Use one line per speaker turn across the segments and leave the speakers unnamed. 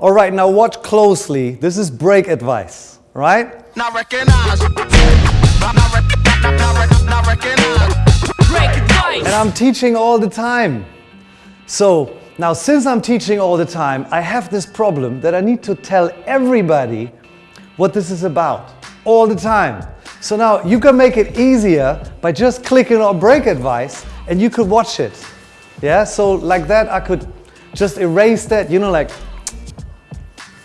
All right, now watch closely. This is break advice, right?
Not recognize. Not, not, rec- not, not, rec- not recognize.
Break advice.
And I'm teaching all the time. So now since I'm teaching all the time, I have this problem that I need to tell everybody what this is about all the time. So now you can make it easier by just clicking on break advice and you could watch it. Yeah, so like that I could just erase that, you know, like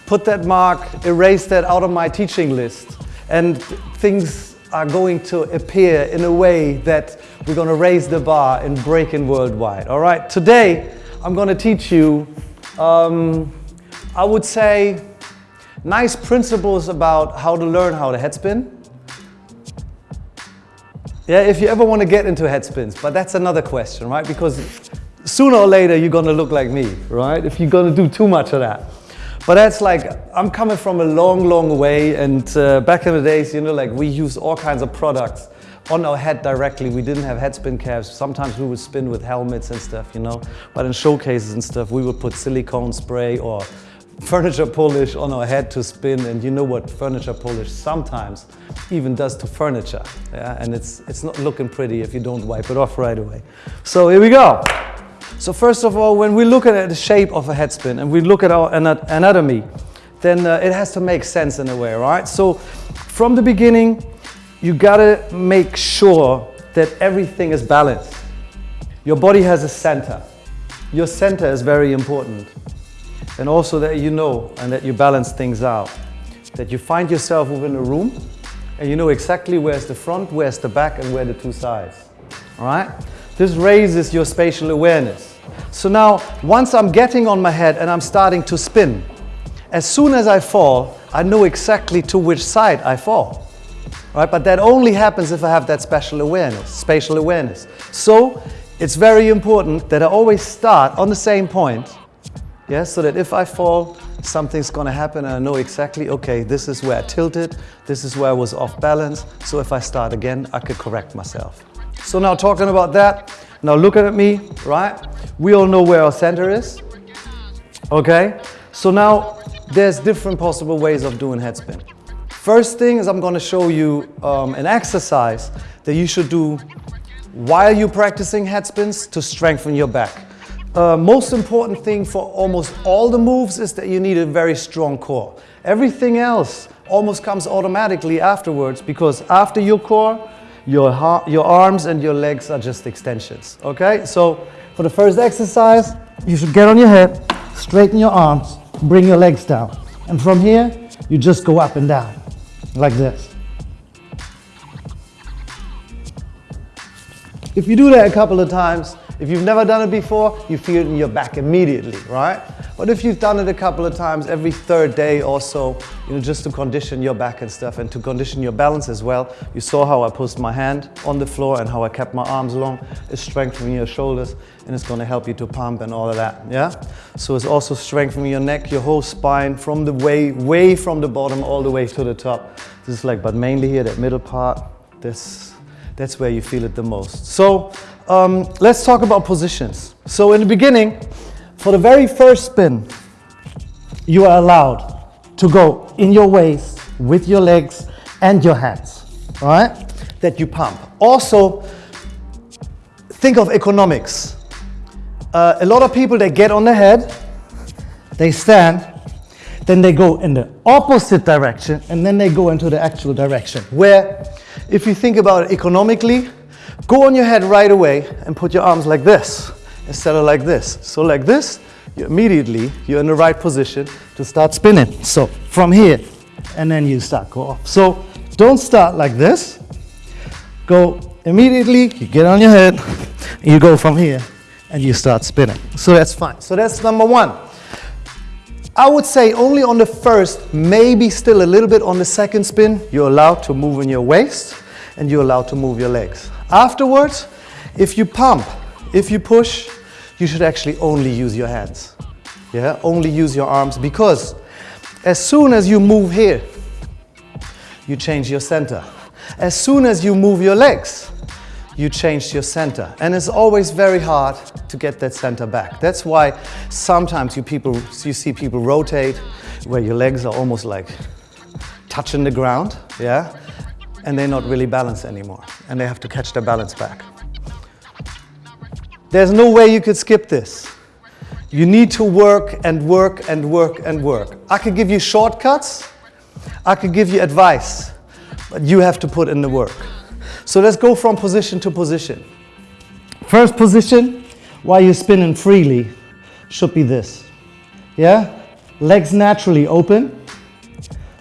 put that mark, erase that out of my teaching list and things are going to appear in a way that we're going to raise the bar and break in worldwide. All right, today I'm going to teach you, um, I would say, nice principles about how to learn how to headspin. Yeah, if you ever want to get into headspins, but that's another question, right? Because sooner or later you're going to look like me, right? If you're going to do too much of that. But that's like, I'm coming from a long, long way and uh, back in the days, you know, like we used all kinds of products on our head directly. We didn't have head spin caps. Sometimes we would spin with helmets and stuff, you know. But in showcases and stuff, we would put silicone spray or furniture polish on our head to spin. And you know what furniture polish sometimes even does to furniture. Yeah? And it's, it's not looking pretty if you don't wipe it off right away. So here we go. So first of all, when we look at the shape of a head spin and we look at our anatomy, then uh, it has to make sense in a way, right? So from the beginning, you gotta make sure that everything is balanced. Your body has a center. Your center is very important. And also that you know and that you balance things out. That you find yourself within a room and you know exactly where's the front, where's the back and where the two sides. All right? This raises your spatial awareness. So now, once I'm getting on my head and I'm starting to spin, as soon as I fall, I know exactly to which side I fall. Right? But that only happens if I have that special awareness, spatial awareness. So it's very important that I always start on the same point, yeah, so that if I fall, something's gonna happen and I know exactly, okay, this is where I tilted, this is where I was off balance, so if I start again, I could correct myself. So now talking about that, now looking at me, right? We all know where our center is, okay? So now there's different possible ways of doing head spin. First thing is I'm gonna show you um, an exercise that you should do while you're practicing head spins to strengthen your back. Uh, most important thing for almost all the moves is that you need a very strong core. Everything else almost comes automatically afterwards because after your core, your, your arms and your legs are just extensions, okay? So for the first exercise, you should get on your head, straighten your arms, bring your legs down. And from here, you just go up and down, like this. If you do that a couple of times, if you've never done it before, you feel it in your back immediately, right? But if you've done it a couple of times every third day or so, you know, just to condition your back and stuff and to condition your balance as well, you saw how I pushed my hand on the floor and how I kept my arms long. It's strengthening your shoulders and it's gonna help you to pump and all of that, yeah? So it's also strengthening your neck, your whole spine from the way, way from the bottom all the way to the top. This is like, but mainly here, that middle part, this, that's where you feel it the most. So um, let's talk about positions. So in the beginning, for the very first spin, you are allowed to go in your waist with your legs and your hands, all right? That you pump. Also, think of economics. Uh, a lot of people, they get on the head, they stand, then they go in the opposite direction, and then they go into the actual direction. Where, if you think about it economically, go on your head right away and put your arms like this instead of like this. So like this, you immediately, you're in the right position to start spinning. So from here, and then you start go. So don't start like this. Go immediately, you get on your head, you go from here, and you start spinning. So that's fine. So that's number one. I would say only on the first, maybe still a little bit on the second spin, you're allowed to move in your waist and you're allowed to move your legs. Afterwards, if you pump, if you push, you should actually only use your hands. Yeah, only use your arms because as soon as you move here, you change your center. As soon as you move your legs, you change your center. And it's always very hard to get that center back. That's why sometimes you people, you see people rotate where your legs are almost like touching the ground, yeah? And they're not really balanced anymore. And they have to catch their balance back. There's no way you could skip this. You need to work and work and work and work. I could give you shortcuts, I could give you advice, but you have to put in the work. So let's go from position to position. First position, while you're spinning freely, should be this. Yeah? Legs naturally open.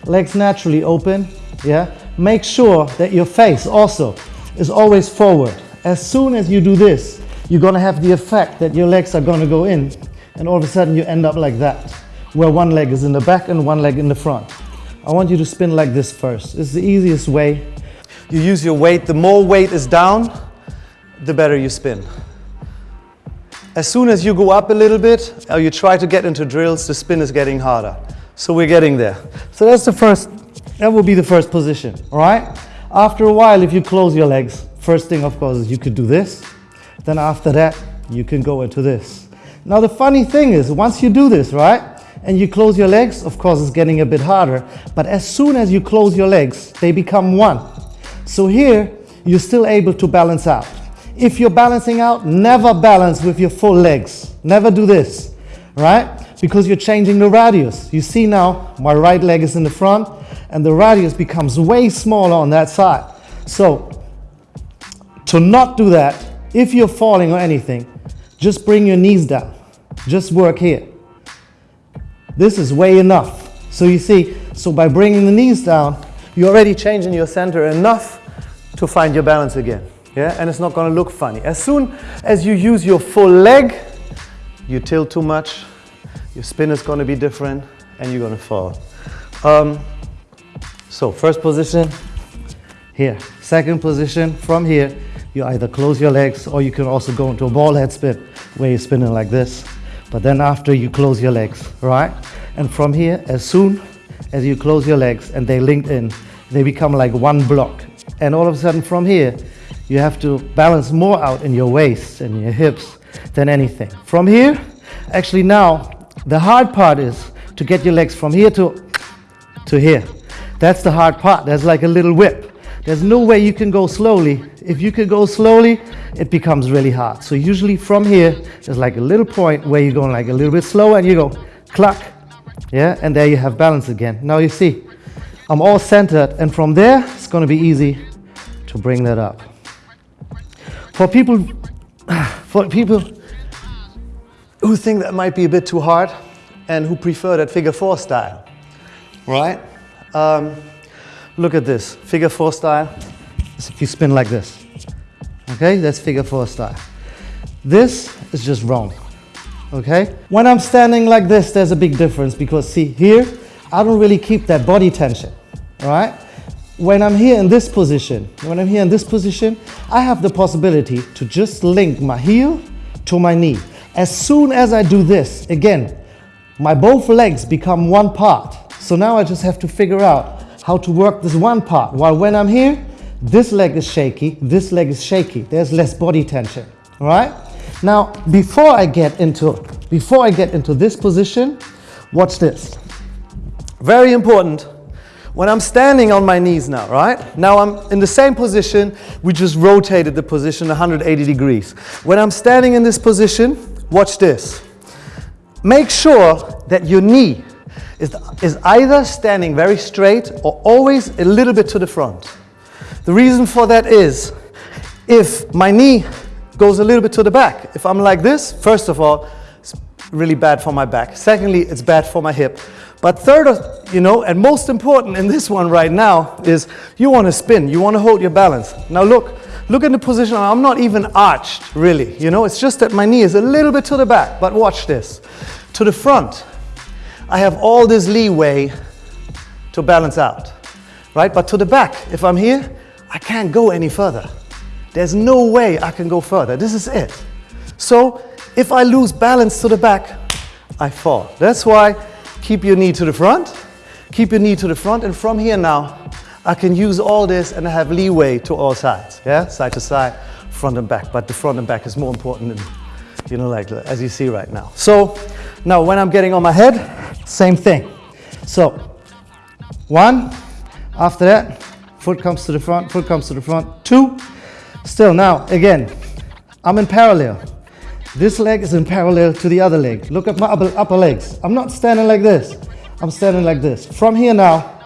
Legs naturally open. Yeah? Make sure that your face also is always forward. As soon as you do this, you're gonna have the effect that your legs are gonna go in and all of a sudden you end up like that, where one leg is in the back and one leg in the front. I want you to spin like this first. It's the easiest way. You use your weight. The more weight is down, the better you spin. As soon as you go up a little bit, or you try to get into drills, the spin is getting harder. So we're getting there. So that's the first, that will be the first position, all right? After a while, if you close your legs, first thing, of course, is you could do this. Then after that, you can go into this. Now the funny thing is, once you do this, right, and you close your legs, of course it's getting a bit harder, but as soon as you close your legs, they become one. So here, you're still able to balance out. If you're balancing out, never balance with your full legs. Never do this, right? Because you're changing the radius. You see now, my right leg is in the front, and the radius becomes way smaller on that side. So, to not do that, if you're falling or anything, just bring your knees down. Just work here. This is way enough. So you see, so by bringing the knees down, you're already changing your center enough to find your balance again. Yeah, and it's not gonna look funny. As soon as you use your full leg, you tilt too much, your spin is gonna be different, and you're gonna fall. Um, so first position, here. Second position, from here, you either close your legs or you can also go into a ball head spin where you're spinning like this. But then after you close your legs, right? And from here, as soon as you close your legs and they linked in, they become like one block. And all of a sudden from here, you have to balance more out in your waist and your hips than anything. From here, actually now, the hard part is to get your legs from here to, to here. That's the hard part. There's like a little whip. There's no way you can go slowly. If you can go slowly, it becomes really hard. So usually from here, there's like a little point where you're going like a little bit slower and you go cluck. Yeah, and there you have balance again. Now you see, I'm all centered and from there, it's gonna be easy to bring that up. For people, for people who think that might be a bit too hard and who prefer that figure four style, right? Um, Look at this, figure four style. If you spin like this, okay, that's figure four style. This is just wrong, okay? When I'm standing like this, there's a big difference because see here, I don't really keep that body tension, right? When I'm here in this position, when I'm here in this position, I have the possibility to just link my heel to my knee. As soon as I do this, again, my both legs become one part. So now I just have to figure out how to work this one part. While when I'm here, this leg is shaky, this leg is shaky. There's less body tension, all right? Now, before I get into, before I get into this position, watch this. Very important. When I'm standing on my knees now, right? Now I'm in the same position, we just rotated the position 180 degrees. When I'm standing in this position, watch this. Make sure that your knee is, is either standing very straight or always a little bit to the front. The reason for that is if my knee goes a little bit to the back, if I'm like this, first of all, it's really bad for my back. Secondly, it's bad for my hip. But third, you know, and most important in this one right now is you want to spin, you want to hold your balance. Now look, look at the position, I'm not even arched really, you know, it's just that my knee is a little bit to the back, but watch this. To the front, I have all this leeway to balance out, right? But to the back, if I'm here, I can't go any further. There's no way I can go further. This is it. So if I lose balance to the back, I fall. That's why keep your knee to the front, keep your knee to the front, and from here now, I can use all this and I have leeway to all sides, yeah? Side to side, front and back, but the front and back is more important than, you know, like as you see right now. So now when I'm getting on my head, same thing. So one, after that, foot comes to the front, foot comes to the front, two, still now, again, I'm in parallel. This leg is in parallel to the other leg. Look at my upper, upper legs. I'm not standing like this. I'm standing like this. From here now,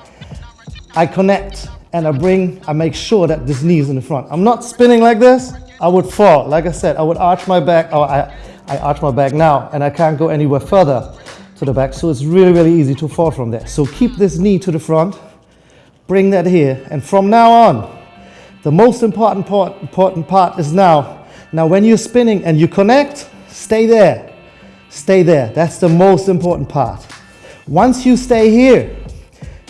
I connect and I bring, I make sure that this knee is in the front. I'm not spinning like this. I would fall. Like I said, I would arch my back, or I, I arch my back now, and I can't go anywhere further to the back. So it's really, really easy to fall from there. So keep this knee to the front, bring that here, and from now on, the most important part, important part is now. Now, when you're spinning and you connect, stay there. Stay there. That's the most important part. Once you stay here,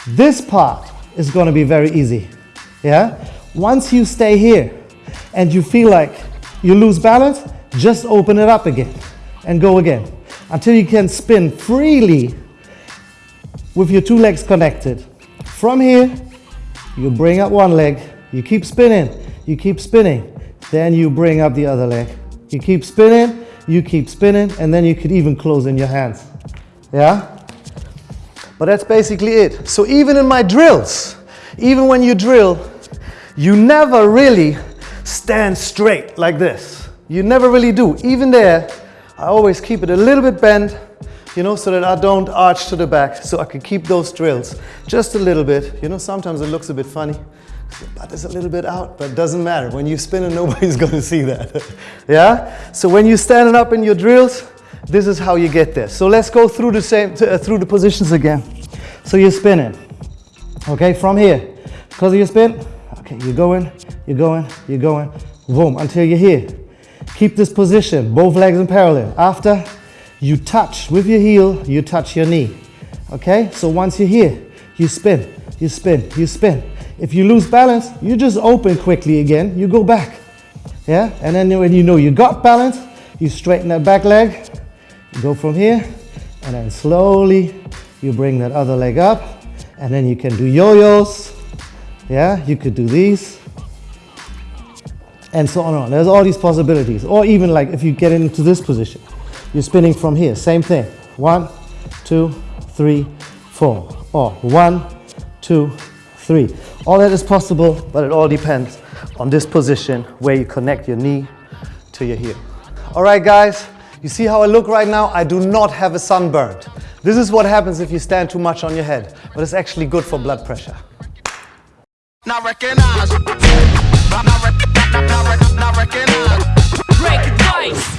this part is going to be very easy. Yeah? Once you stay here and you feel like you lose balance, just open it up again and go again until you can spin freely with your two legs connected. From here, you bring up one leg, you keep spinning, you keep spinning, then you bring up the other leg. You keep spinning, you keep spinning, and then you could even close in your hands. Yeah? But that's basically it. So even in my drills, even when you drill, you never really stand straight like this. You never really do. Even there, I always keep it a little bit bent, you know, so that I don't arch to the back, so I can keep those drills just a little bit. You know, sometimes it looks a bit funny. But it's a little bit out, but it doesn't matter. When you spin it, nobody's going to see that. yeah? So when you're standing up in your drills, this is how you get there. So let's go through the same, uh, through the positions again. So you're spinning. Okay, from here. Because of your spin, okay, you're going, you're going, you're going, boom, until you're here. Keep this position, both legs in parallel. After you touch with your heel, you touch your knee. Okay, so once you're here, you spin, you spin, you spin. If you lose balance, you just open quickly again, you go back. Yeah, and then when you know you got balance, you straighten that back leg, go from here, and then slowly you bring that other leg up, and then you can do yo-yos. Yeah, you could do these, and so on and on. There's all these possibilities. Or even like if you get into this position, you're spinning from here, same thing. One, two, three, four. Or one, two, three. All that is possible, but it all depends on this position where you connect your knee to your heel. All right, guys, you see how I look right now? I do not have a sunburn. This is what happens if you stand too much on your head, but it's actually good for blood pressure.
Not.
Break advice.